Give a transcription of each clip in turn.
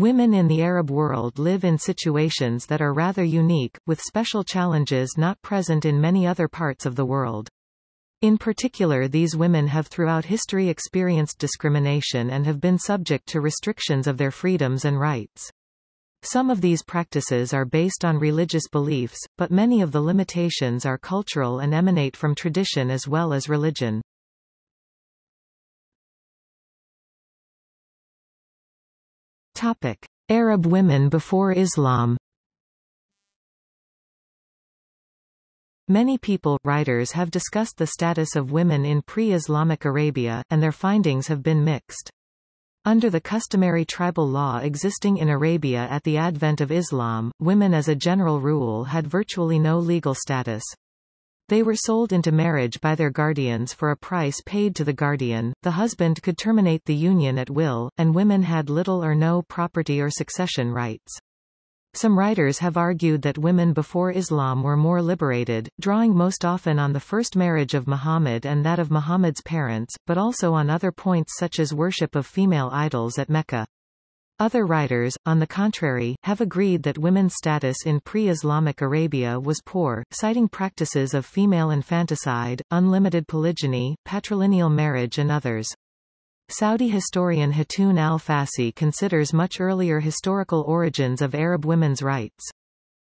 Women in the Arab world live in situations that are rather unique, with special challenges not present in many other parts of the world. In particular these women have throughout history experienced discrimination and have been subject to restrictions of their freedoms and rights. Some of these practices are based on religious beliefs, but many of the limitations are cultural and emanate from tradition as well as religion. Topic. Arab women before Islam Many people, writers have discussed the status of women in pre-Islamic Arabia, and their findings have been mixed. Under the customary tribal law existing in Arabia at the advent of Islam, women as a general rule had virtually no legal status. They were sold into marriage by their guardians for a price paid to the guardian, the husband could terminate the union at will, and women had little or no property or succession rights. Some writers have argued that women before Islam were more liberated, drawing most often on the first marriage of Muhammad and that of Muhammad's parents, but also on other points such as worship of female idols at Mecca. Other writers, on the contrary, have agreed that women's status in pre-Islamic Arabia was poor, citing practices of female infanticide, unlimited polygyny, patrilineal marriage and others. Saudi historian Hatun al-Fassi considers much earlier historical origins of Arab women's rights.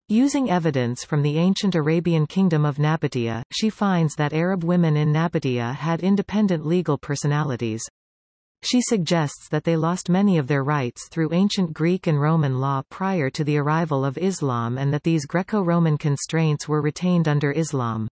Using evidence from the ancient Arabian kingdom of Nabatea, she finds that Arab women in Nabatea had independent legal personalities. She suggests that they lost many of their rights through ancient Greek and Roman law prior to the arrival of Islam and that these Greco-Roman constraints were retained under Islam.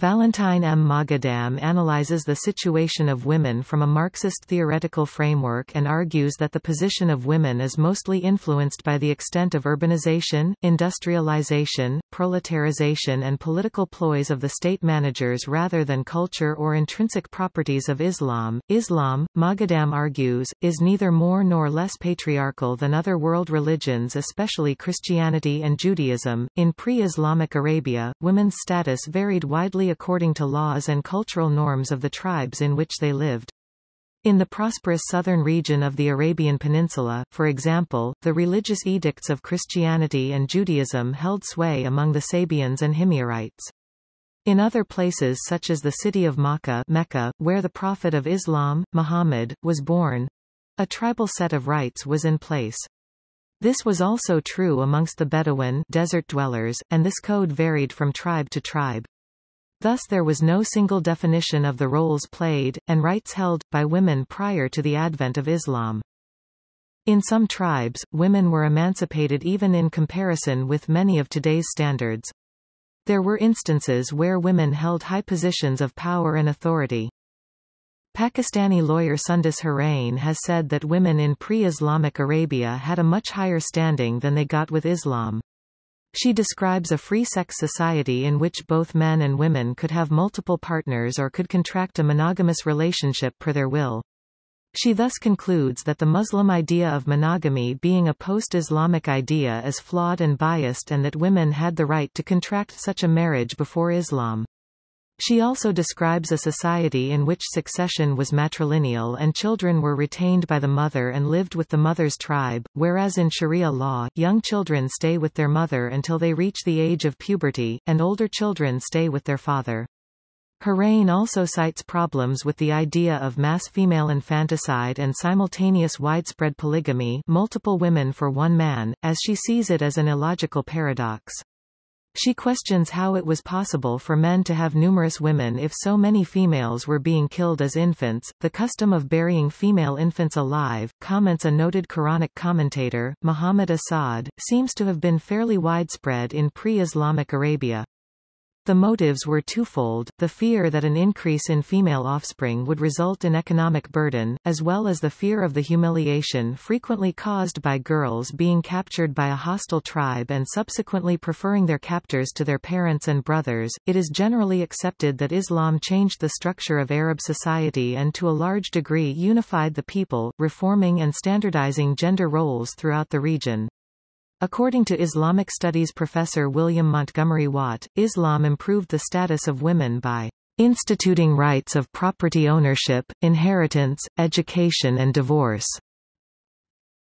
Valentine M. Moghadam analyzes the situation of women from a Marxist theoretical framework and argues that the position of women is mostly influenced by the extent of urbanization, industrialization, proletarization and political ploys of the state managers rather than culture or intrinsic properties of Islam. Islam, Moghadam argues, is neither more nor less patriarchal than other world religions especially Christianity and Judaism. In pre-Islamic Arabia, women's status varied widely according to laws and cultural norms of the tribes in which they lived. In the prosperous southern region of the Arabian Peninsula, for example, the religious edicts of Christianity and Judaism held sway among the Sabaeans and Himyarites. In other places such as the city of Makkah Mecca, where the Prophet of Islam, Muhammad, was born, a tribal set of rights was in place. This was also true amongst the Bedouin desert dwellers, and this code varied from tribe to tribe. Thus there was no single definition of the roles played, and rights held, by women prior to the advent of Islam. In some tribes, women were emancipated even in comparison with many of today's standards. There were instances where women held high positions of power and authority. Pakistani lawyer Sundus Hoorain has said that women in pre-Islamic Arabia had a much higher standing than they got with Islam. She describes a free-sex society in which both men and women could have multiple partners or could contract a monogamous relationship per their will. She thus concludes that the Muslim idea of monogamy being a post-Islamic idea is flawed and biased and that women had the right to contract such a marriage before Islam. She also describes a society in which succession was matrilineal and children were retained by the mother and lived with the mother's tribe, whereas in Sharia law, young children stay with their mother until they reach the age of puberty, and older children stay with their father. Hoorain also cites problems with the idea of mass female infanticide and simultaneous widespread polygamy multiple women for one man, as she sees it as an illogical paradox. She questions how it was possible for men to have numerous women if so many females were being killed as infants. The custom of burying female infants alive, comments a noted Quranic commentator, Muhammad Asad, seems to have been fairly widespread in pre-Islamic Arabia. The motives were twofold, the fear that an increase in female offspring would result in economic burden, as well as the fear of the humiliation frequently caused by girls being captured by a hostile tribe and subsequently preferring their captors to their parents and brothers. It is generally accepted that Islam changed the structure of Arab society and to a large degree unified the people, reforming and standardizing gender roles throughout the region. According to Islamic studies professor William Montgomery Watt, Islam improved the status of women by instituting rights of property ownership, inheritance, education and divorce.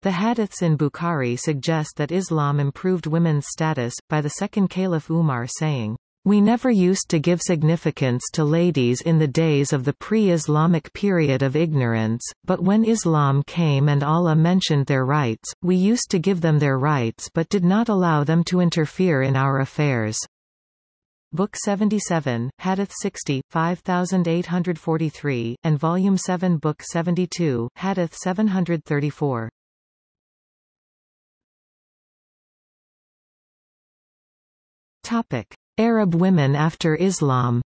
The hadiths in Bukhari suggest that Islam improved women's status, by the second Caliph Umar saying, we never used to give significance to ladies in the days of the pre-Islamic period of ignorance, but when Islam came and Allah mentioned their rights, we used to give them their rights but did not allow them to interfere in our affairs. Book 77, Hadith 60, 5843, and Volume 7 Book 72, Hadith 734. Topic. Arab women after Islam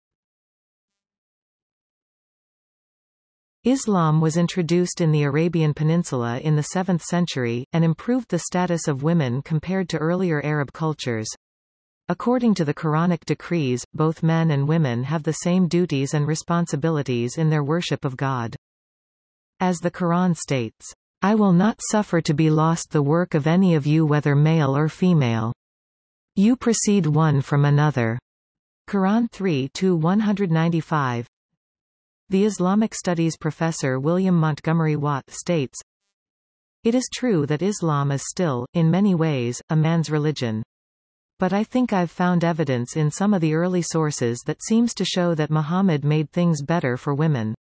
Islam was introduced in the Arabian Peninsula in the 7th century, and improved the status of women compared to earlier Arab cultures. According to the Quranic decrees, both men and women have the same duties and responsibilities in their worship of God. As the Quran states, I will not suffer to be lost the work of any of you whether male or female. You proceed one from another. Quran 3 195. The Islamic Studies professor William Montgomery Watt states, It is true that Islam is still, in many ways, a man's religion. But I think I've found evidence in some of the early sources that seems to show that Muhammad made things better for women.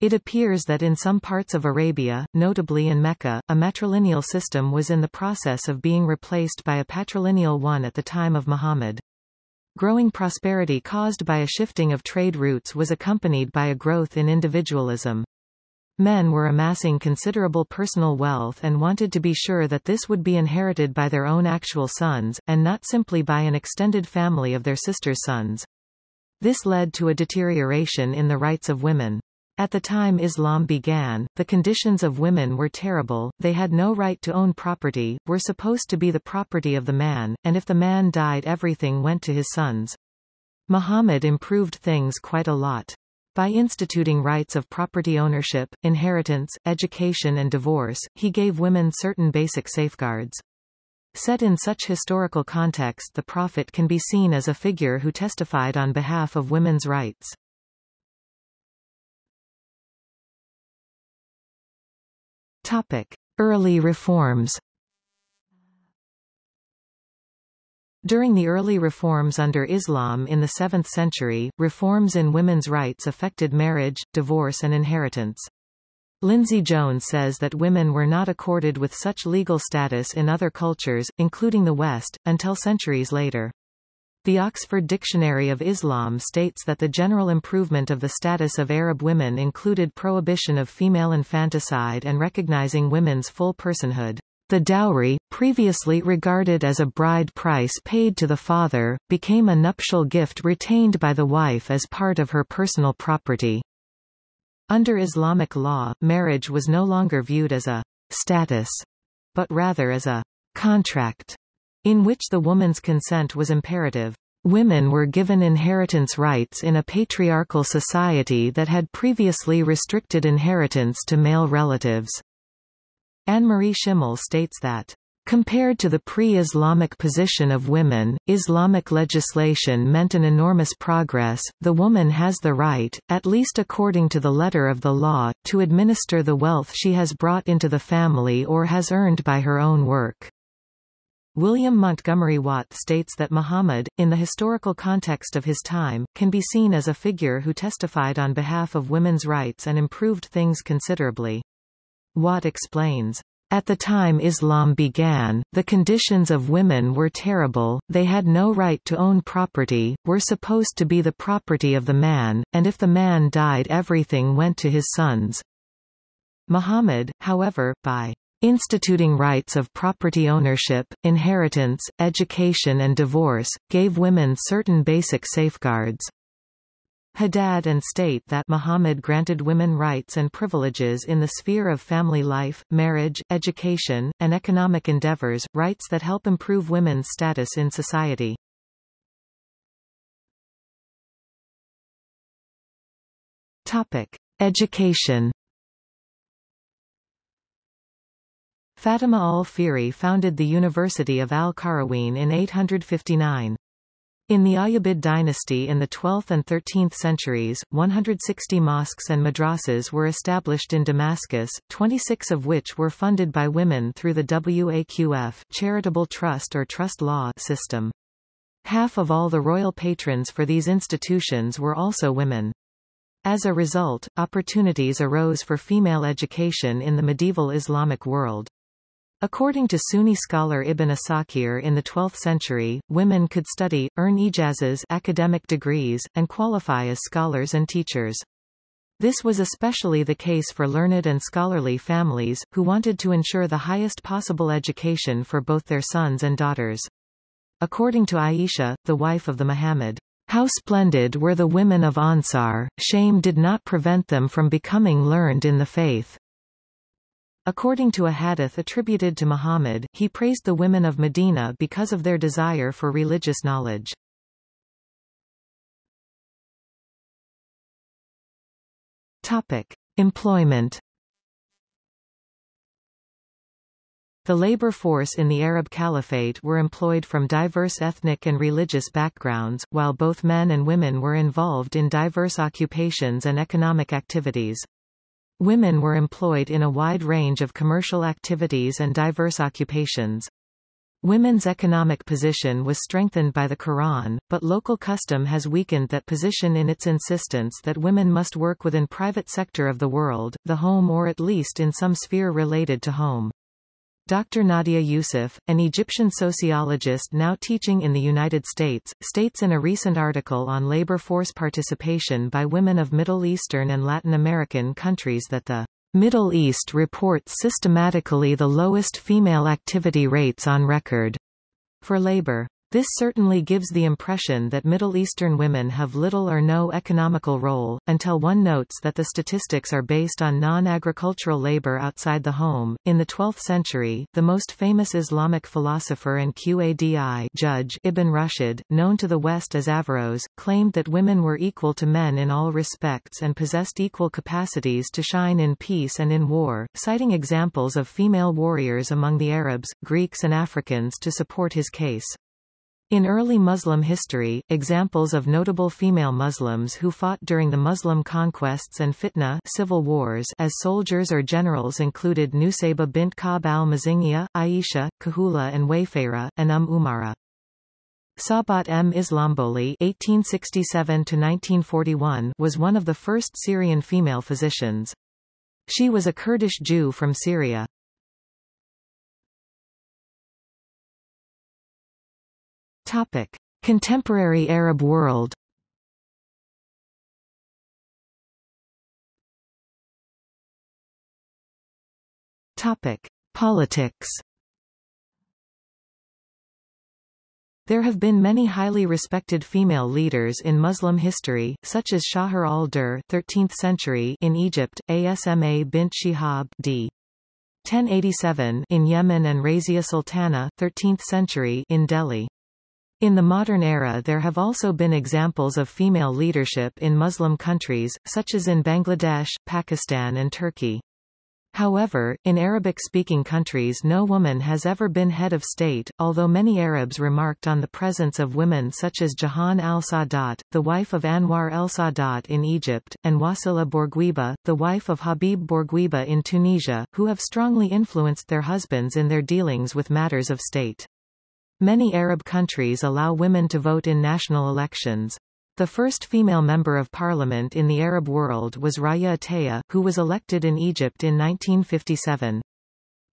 It appears that in some parts of Arabia, notably in Mecca, a matrilineal system was in the process of being replaced by a patrilineal one at the time of Muhammad. Growing prosperity caused by a shifting of trade routes was accompanied by a growth in individualism. Men were amassing considerable personal wealth and wanted to be sure that this would be inherited by their own actual sons, and not simply by an extended family of their sisters' sons. This led to a deterioration in the rights of women. At the time Islam began, the conditions of women were terrible, they had no right to own property, were supposed to be the property of the man, and if the man died everything went to his sons. Muhammad improved things quite a lot. By instituting rights of property ownership, inheritance, education and divorce, he gave women certain basic safeguards. Set in such historical context the Prophet can be seen as a figure who testified on behalf of women's rights. Topic: Early reforms. During the early reforms under Islam in the 7th century, reforms in women's rights affected marriage, divorce and inheritance. Lindsay Jones says that women were not accorded with such legal status in other cultures, including the West, until centuries later. The Oxford Dictionary of Islam states that the general improvement of the status of Arab women included prohibition of female infanticide and recognizing women's full personhood. The dowry, previously regarded as a bride price paid to the father, became a nuptial gift retained by the wife as part of her personal property. Under Islamic law, marriage was no longer viewed as a status, but rather as a contract in which the woman's consent was imperative. Women were given inheritance rights in a patriarchal society that had previously restricted inheritance to male relatives. Annemarie Schimmel states that Compared to the pre-Islamic position of women, Islamic legislation meant an enormous progress. The woman has the right, at least according to the letter of the law, to administer the wealth she has brought into the family or has earned by her own work. William Montgomery Watt states that Muhammad, in the historical context of his time, can be seen as a figure who testified on behalf of women's rights and improved things considerably. Watt explains, at the time Islam began, the conditions of women were terrible, they had no right to own property, were supposed to be the property of the man, and if the man died everything went to his sons. Muhammad, however, by instituting rights of property ownership, inheritance, education and divorce, gave women certain basic safeguards. Haddad and state that Muhammad granted women rights and privileges in the sphere of family life, marriage, education, and economic endeavors, rights that help improve women's status in society. Topic. Education Fatima al-Fihri founded the University of Al-Qarawiyyin in 859. In the Ayyubid dynasty in the 12th and 13th centuries, 160 mosques and madrasas were established in Damascus, 26 of which were funded by women through the Waqf charitable trust or trust law system. Half of all the royal patrons for these institutions were also women. As a result, opportunities arose for female education in the medieval Islamic world. According to Sunni scholar Ibn Asakir in the 12th century, women could study, earn ijazas academic degrees, and qualify as scholars and teachers. This was especially the case for learned and scholarly families, who wanted to ensure the highest possible education for both their sons and daughters. According to Aisha, the wife of the Muhammad, how splendid were the women of Ansar, shame did not prevent them from becoming learned in the faith. According to a hadith attributed to Muhammad, he praised the women of Medina because of their desire for religious knowledge. Topic. Employment The labor force in the Arab Caliphate were employed from diverse ethnic and religious backgrounds, while both men and women were involved in diverse occupations and economic activities. Women were employed in a wide range of commercial activities and diverse occupations. Women's economic position was strengthened by the Quran, but local custom has weakened that position in its insistence that women must work within private sector of the world, the home or at least in some sphere related to home. Dr. Nadia Youssef, an Egyptian sociologist now teaching in the United States, states in a recent article on labor force participation by women of Middle Eastern and Latin American countries that the Middle East reports systematically the lowest female activity rates on record for labor. This certainly gives the impression that Middle Eastern women have little or no economical role, until one notes that the statistics are based on non-agricultural labor outside the home. In the 12th century, the most famous Islamic philosopher and Qadi judge Ibn Rushd, known to the West as Averroes, claimed that women were equal to men in all respects and possessed equal capacities to shine in peace and in war, citing examples of female warriors among the Arabs, Greeks and Africans to support his case. In early Muslim history, examples of notable female Muslims who fought during the Muslim conquests and fitna civil wars as soldiers or generals included Nusayba bint Ka'b al-Mazinghiya, Aisha, Kahula and Wayfara, and Umm Umara. Sabat M. Islamboli (1867–1941) was one of the first Syrian female physicians. She was a Kurdish Jew from Syria. Topic: Contemporary Arab world. Topic: Politics. There have been many highly respected female leaders in Muslim history, such as Shahr al-Dur 13th century in Egypt, Asma bint Shihab d. 1087 in Yemen and Razia Sultana 13th century in Delhi. In the modern era there have also been examples of female leadership in Muslim countries, such as in Bangladesh, Pakistan and Turkey. However, in Arabic-speaking countries no woman has ever been head of state, although many Arabs remarked on the presence of women such as Jahan al-Sadat, the wife of Anwar el-Sadat in Egypt, and Wasila Bourguiba, the wife of Habib Bourguiba in Tunisia, who have strongly influenced their husbands in their dealings with matters of state. Many Arab countries allow women to vote in national elections. The first female member of parliament in the Arab world was Rawya Ateya, who was elected in Egypt in 1957.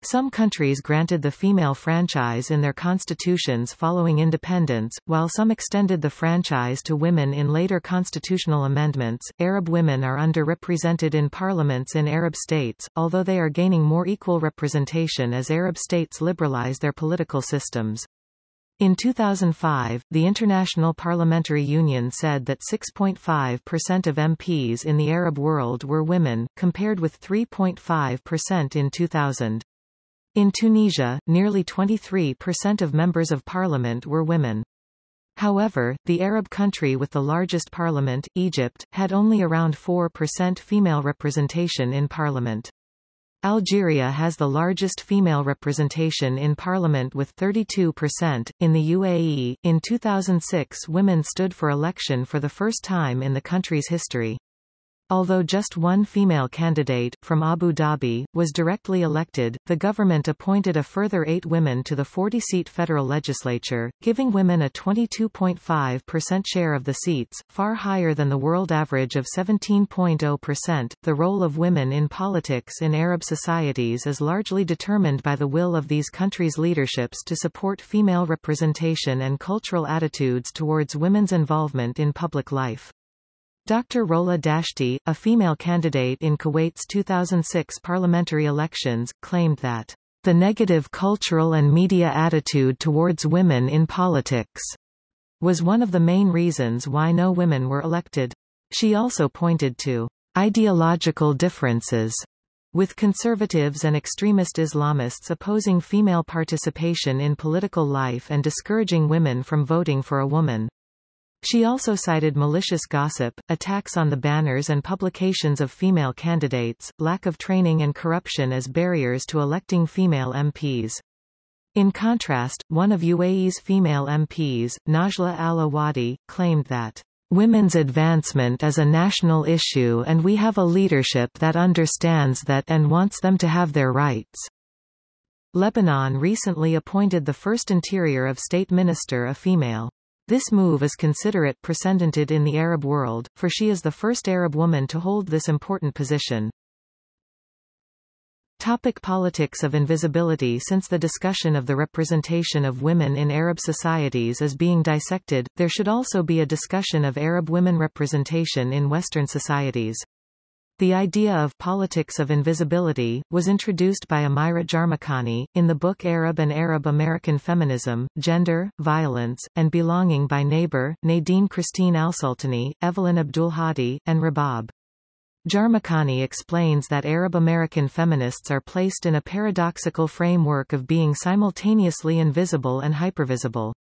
Some countries granted the female franchise in their constitutions following independence, while some extended the franchise to women in later constitutional amendments. Arab women are underrepresented in parliaments in Arab states, although they are gaining more equal representation as Arab states liberalize their political systems. In 2005, the International Parliamentary Union said that 6.5% of MPs in the Arab world were women, compared with 3.5% in 2000. In Tunisia, nearly 23% of members of parliament were women. However, the Arab country with the largest parliament, Egypt, had only around 4% female representation in parliament. Algeria has the largest female representation in parliament with 32%. In the UAE, in 2006 women stood for election for the first time in the country's history. Although just one female candidate, from Abu Dhabi, was directly elected, the government appointed a further eight women to the 40-seat federal legislature, giving women a 22.5% share of the seats, far higher than the world average of 17.0%. The role of women in politics in Arab societies is largely determined by the will of these countries' leaderships to support female representation and cultural attitudes towards women's involvement in public life. Dr. Rola Dashti, a female candidate in Kuwait's 2006 parliamentary elections, claimed that the negative cultural and media attitude towards women in politics was one of the main reasons why no women were elected. She also pointed to ideological differences with conservatives and extremist Islamists opposing female participation in political life and discouraging women from voting for a woman. She also cited malicious gossip, attacks on the banners and publications of female candidates, lack of training and corruption as barriers to electing female MPs. In contrast, one of UAE's female MPs, Najla Al-Awadi, claimed that Women's advancement is a national issue and we have a leadership that understands that and wants them to have their rights. Lebanon recently appointed the first Interior of State Minister a female. This move is considerate precedented in the Arab world, for she is the first Arab woman to hold this important position. Topic politics of invisibility Since the discussion of the representation of women in Arab societies is being dissected, there should also be a discussion of Arab women representation in Western societies. The idea of politics of invisibility, was introduced by Amira Jarmakani, in the book Arab and Arab-American Feminism, Gender, Violence, and Belonging by Naber, Nadine Christine Alsultani, Evelyn Abdulhadi, and Rabab. Jarmakani explains that Arab-American feminists are placed in a paradoxical framework of being simultaneously invisible and hypervisible.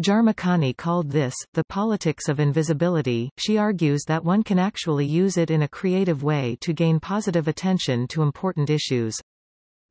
Jarmakani called this, the politics of invisibility. She argues that one can actually use it in a creative way to gain positive attention to important issues.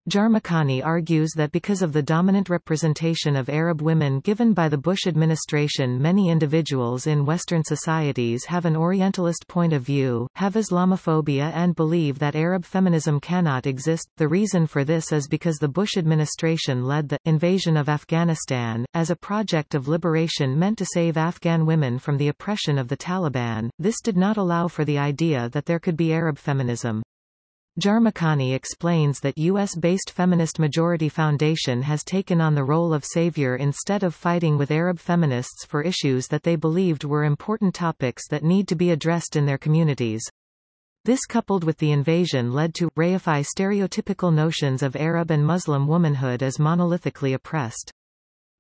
Jarmakani argues that because of the dominant representation of Arab women given by the Bush administration many individuals in Western societies have an Orientalist point of view, have Islamophobia and believe that Arab feminism cannot exist. The reason for this is because the Bush administration led the invasion of Afghanistan, as a project of liberation meant to save Afghan women from the oppression of the Taliban. This did not allow for the idea that there could be Arab feminism. Jarmakani explains that U.S.-based Feminist Majority Foundation has taken on the role of savior instead of fighting with Arab feminists for issues that they believed were important topics that need to be addressed in their communities. This coupled with the invasion led to reify stereotypical notions of Arab and Muslim womanhood as monolithically oppressed.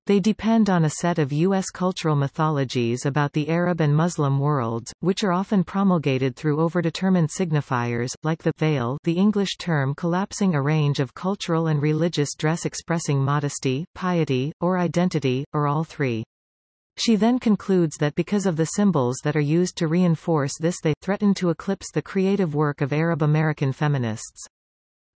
They depend on a set of U.S. cultural mythologies about the Arab and Muslim worlds, which are often promulgated through overdetermined signifiers, like the veil the English term collapsing a range of cultural and religious dress expressing modesty, piety, or identity, or all three. She then concludes that because of the symbols that are used to reinforce this they threaten to eclipse the creative work of Arab American feminists.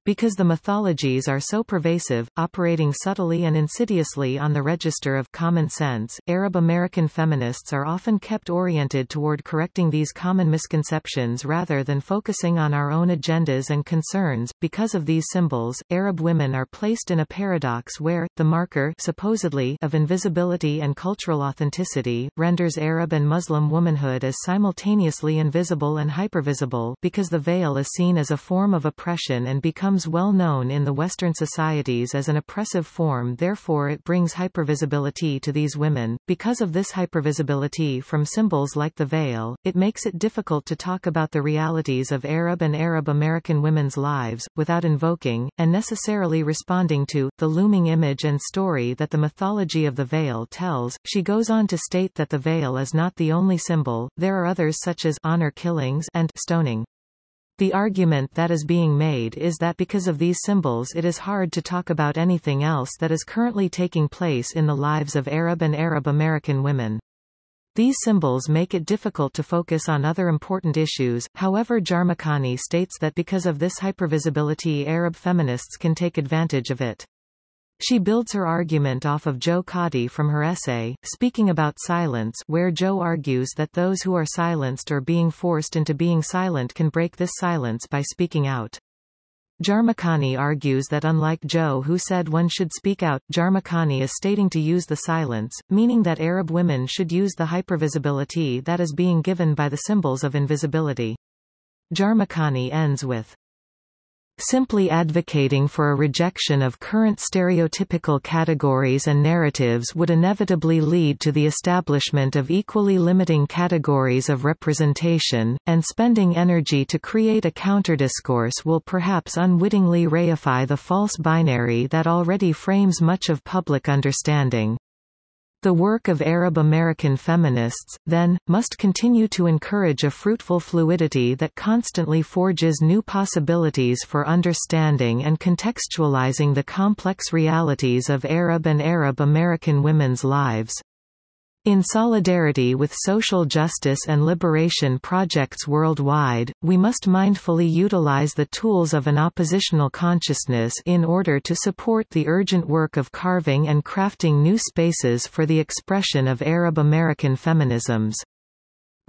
Because the mythologies are so pervasive, operating subtly and insidiously on the register of common sense, Arab American feminists are often kept oriented toward correcting these common misconceptions rather than focusing on our own agendas and concerns. Because of these symbols, Arab women are placed in a paradox where, the marker supposedly of invisibility and cultural authenticity, renders Arab and Muslim womanhood as simultaneously invisible and hypervisible because the veil is seen as a form of oppression and becomes becomes well known in the Western societies as an oppressive form therefore it brings hypervisibility to these women. Because of this hypervisibility from symbols like the veil, it makes it difficult to talk about the realities of Arab and Arab American women's lives, without invoking, and necessarily responding to, the looming image and story that the mythology of the veil tells. She goes on to state that the veil is not the only symbol, there are others such as honor killings and stoning. The argument that is being made is that because of these symbols it is hard to talk about anything else that is currently taking place in the lives of Arab and Arab American women. These symbols make it difficult to focus on other important issues, however Jarmakani states that because of this hypervisibility Arab feminists can take advantage of it. She builds her argument off of Joe Kadi from her essay, Speaking About Silence where Joe argues that those who are silenced or being forced into being silent can break this silence by speaking out. Jarmakani argues that unlike Joe who said one should speak out, Jarmakani is stating to use the silence, meaning that Arab women should use the hypervisibility that is being given by the symbols of invisibility. Jarmakani ends with Simply advocating for a rejection of current stereotypical categories and narratives would inevitably lead to the establishment of equally limiting categories of representation, and spending energy to create a counterdiscourse will perhaps unwittingly reify the false binary that already frames much of public understanding. The work of Arab American feminists, then, must continue to encourage a fruitful fluidity that constantly forges new possibilities for understanding and contextualizing the complex realities of Arab and Arab American women's lives. In solidarity with social justice and liberation projects worldwide, we must mindfully utilize the tools of an oppositional consciousness in order to support the urgent work of carving and crafting new spaces for the expression of Arab American feminisms.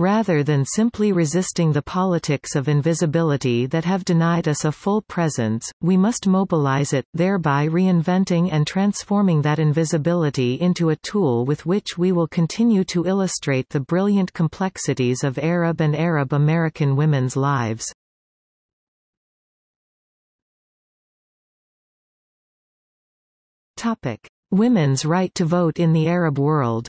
Rather than simply resisting the politics of invisibility that have denied us a full presence, we must mobilize it, thereby reinventing and transforming that invisibility into a tool with which we will continue to illustrate the brilliant complexities of Arab and Arab American women's lives. Women's right to vote in the Arab world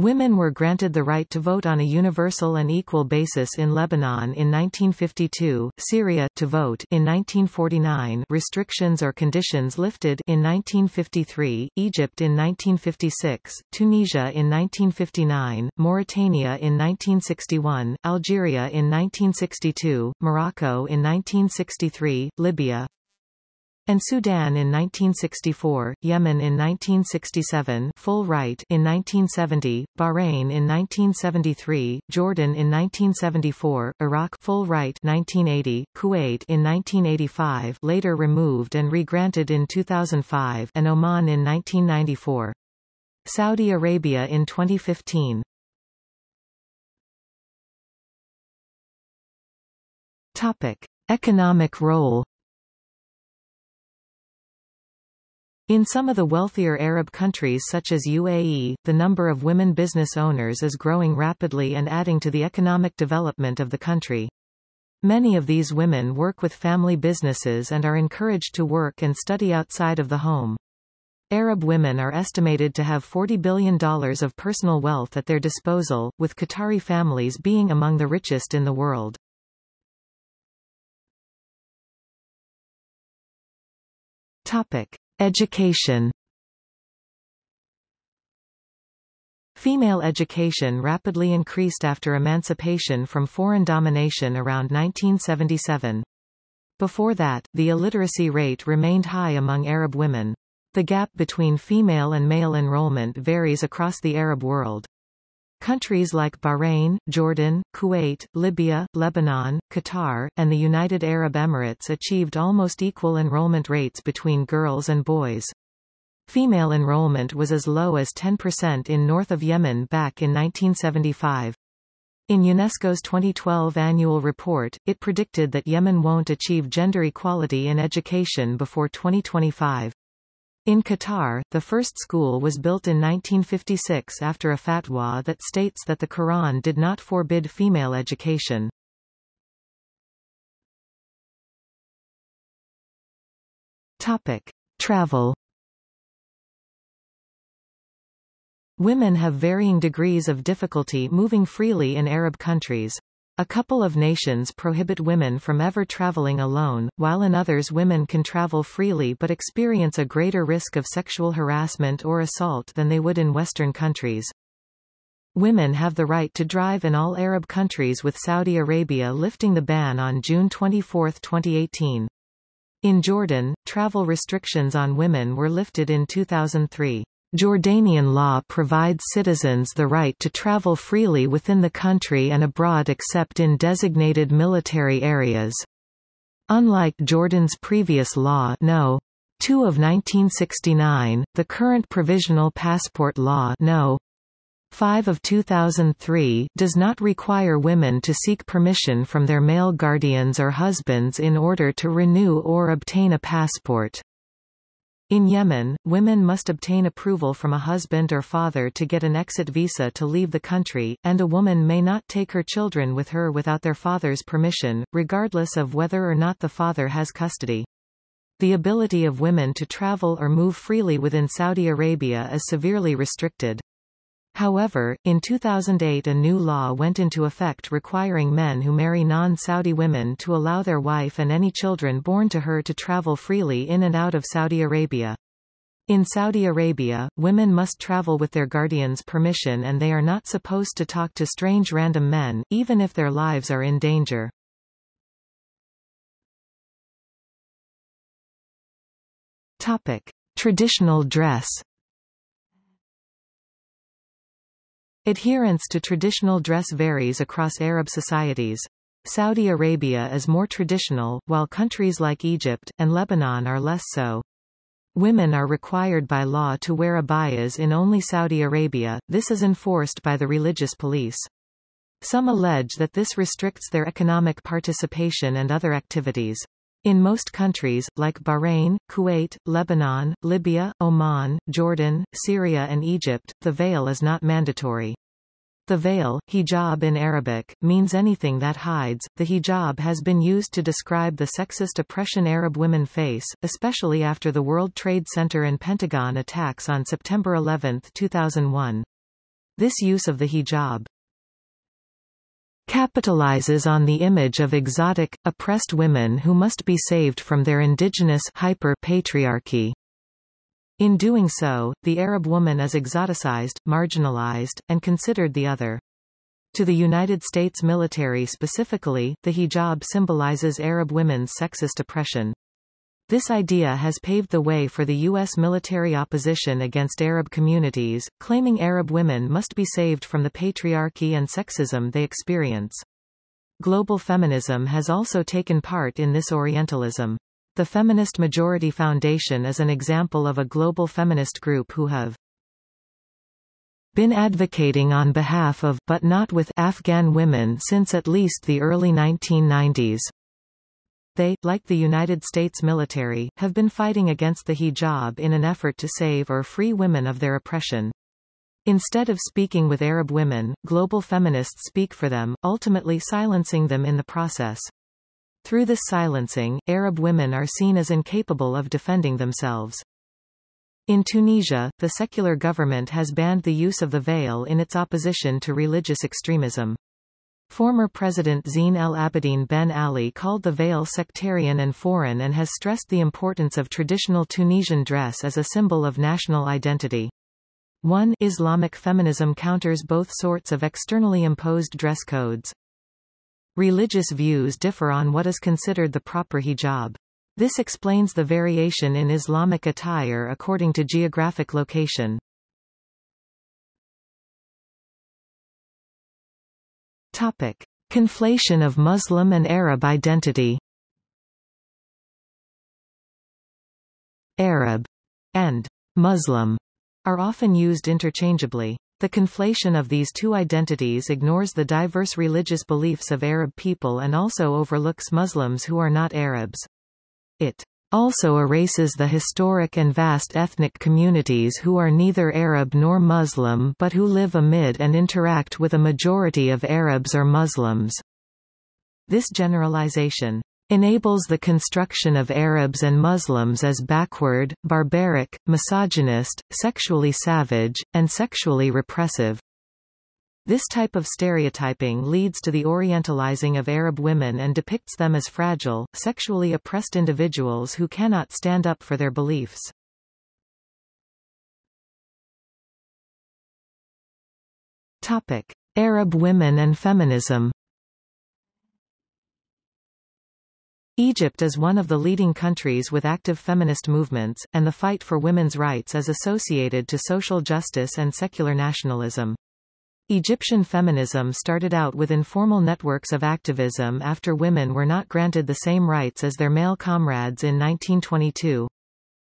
Women were granted the right to vote on a universal and equal basis in Lebanon in 1952, Syria to vote in 1949, restrictions or conditions lifted in 1953, Egypt in 1956, Tunisia in 1959, Mauritania in 1961, Algeria in 1962, Morocco in 1963, Libya, and Sudan in 1964, Yemen in 1967 full right in 1970, Bahrain in 1973, Jordan in 1974, Iraq full right 1980, Kuwait in 1985 later removed and regranted in 2005 and Oman in 1994. Saudi Arabia in 2015. Topic: Economic role In some of the wealthier Arab countries such as UAE, the number of women business owners is growing rapidly and adding to the economic development of the country. Many of these women work with family businesses and are encouraged to work and study outside of the home. Arab women are estimated to have $40 billion of personal wealth at their disposal, with Qatari families being among the richest in the world. Topic. Education Female education rapidly increased after emancipation from foreign domination around 1977. Before that, the illiteracy rate remained high among Arab women. The gap between female and male enrollment varies across the Arab world. Countries like Bahrain, Jordan, Kuwait, Libya, Lebanon, Qatar, and the United Arab Emirates achieved almost equal enrollment rates between girls and boys. Female enrollment was as low as 10% in north of Yemen back in 1975. In UNESCO's 2012 annual report, it predicted that Yemen won't achieve gender equality in education before 2025. In Qatar, the first school was built in 1956 after a fatwa that states that the Quran did not forbid female education. Topic. Travel Women have varying degrees of difficulty moving freely in Arab countries. A couple of nations prohibit women from ever traveling alone, while in others women can travel freely but experience a greater risk of sexual harassment or assault than they would in Western countries. Women have the right to drive in all Arab countries with Saudi Arabia lifting the ban on June 24, 2018. In Jordan, travel restrictions on women were lifted in 2003. Jordanian law provides citizens the right to travel freely within the country and abroad except in designated military areas. Unlike Jordan's previous law No. 2 of 1969, the current Provisional Passport Law No. 5 of 2003 does not require women to seek permission from their male guardians or husbands in order to renew or obtain a passport. In Yemen, women must obtain approval from a husband or father to get an exit visa to leave the country, and a woman may not take her children with her without their father's permission, regardless of whether or not the father has custody. The ability of women to travel or move freely within Saudi Arabia is severely restricted. However, in 2008 a new law went into effect requiring men who marry non-Saudi women to allow their wife and any children born to her to travel freely in and out of Saudi Arabia. In Saudi Arabia, women must travel with their guardian's permission and they are not supposed to talk to strange random men, even if their lives are in danger. Topic. Traditional dress Adherence to traditional dress varies across Arab societies. Saudi Arabia is more traditional, while countries like Egypt, and Lebanon are less so. Women are required by law to wear abayas in only Saudi Arabia, this is enforced by the religious police. Some allege that this restricts their economic participation and other activities. In most countries, like Bahrain, Kuwait, Lebanon, Libya, Oman, Jordan, Syria and Egypt, the veil is not mandatory. The veil, hijab in Arabic, means anything that hides. The hijab has been used to describe the sexist oppression Arab women face, especially after the World Trade Center and Pentagon attacks on September 11, 2001. This use of the hijab capitalizes on the image of exotic, oppressed women who must be saved from their indigenous hyper-patriarchy. In doing so, the Arab woman is exoticized, marginalized, and considered the other. To the United States military specifically, the hijab symbolizes Arab women's sexist oppression. This idea has paved the way for the U.S. military opposition against Arab communities, claiming Arab women must be saved from the patriarchy and sexism they experience. Global feminism has also taken part in this Orientalism. The Feminist Majority Foundation is an example of a global feminist group who have been advocating on behalf of but not with Afghan women since at least the early 1990s. They, like the United States military, have been fighting against the hijab in an effort to save or free women of their oppression. Instead of speaking with Arab women, global feminists speak for them, ultimately silencing them in the process. Through this silencing, Arab women are seen as incapable of defending themselves. In Tunisia, the secular government has banned the use of the veil in its opposition to religious extremism. Former President Zine El Abidine Ben Ali called the veil sectarian and foreign and has stressed the importance of traditional Tunisian dress as a symbol of national identity. 1 Islamic feminism counters both sorts of externally imposed dress codes. Religious views differ on what is considered the proper hijab. This explains the variation in Islamic attire according to geographic location. Topic. Conflation of Muslim and Arab identity Arab and Muslim are often used interchangeably. The conflation of these two identities ignores the diverse religious beliefs of Arab people and also overlooks Muslims who are not Arabs. It also erases the historic and vast ethnic communities who are neither Arab nor Muslim but who live amid and interact with a majority of Arabs or Muslims. This generalization enables the construction of Arabs and Muslims as backward, barbaric, misogynist, sexually savage, and sexually repressive. This type of stereotyping leads to the orientalizing of Arab women and depicts them as fragile, sexually oppressed individuals who cannot stand up for their beliefs. Topic. Arab women and feminism Egypt is one of the leading countries with active feminist movements, and the fight for women's rights is associated to social justice and secular nationalism. Egyptian feminism started out with informal networks of activism after women were not granted the same rights as their male comrades in 1922.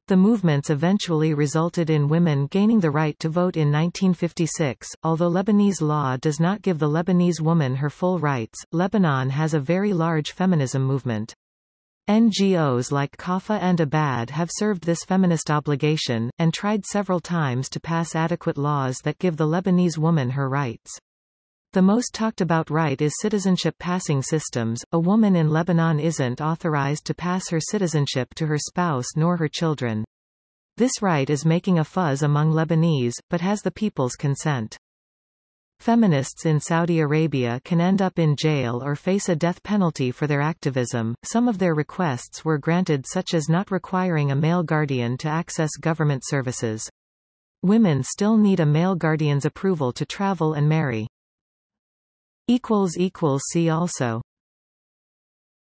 The movements eventually resulted in women gaining the right to vote in 1956. Although Lebanese law does not give the Lebanese woman her full rights, Lebanon has a very large feminism movement. NGOs like Kafa and Abaad have served this feminist obligation, and tried several times to pass adequate laws that give the Lebanese woman her rights. The most talked about right is citizenship passing systems. A woman in Lebanon isn't authorized to pass her citizenship to her spouse nor her children. This right is making a fuzz among Lebanese, but has the people's consent. Feminists in Saudi Arabia can end up in jail or face a death penalty for their activism. Some of their requests were granted such as not requiring a male guardian to access government services. Women still need a male guardian's approval to travel and marry. See also